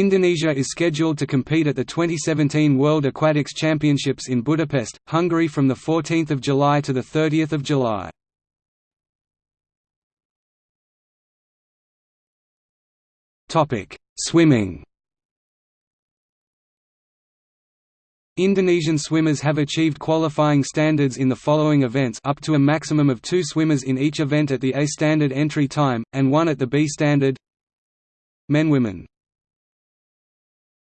Indonesia is scheduled to compete at the 2017 World Aquatics Championships in Budapest, Hungary from 14 July to 30 July. Swimming. Indonesian swimmers have achieved qualifying standards in the following events up to a maximum of two swimmers in each event at the A standard entry time, and one at the B standard. Men Women.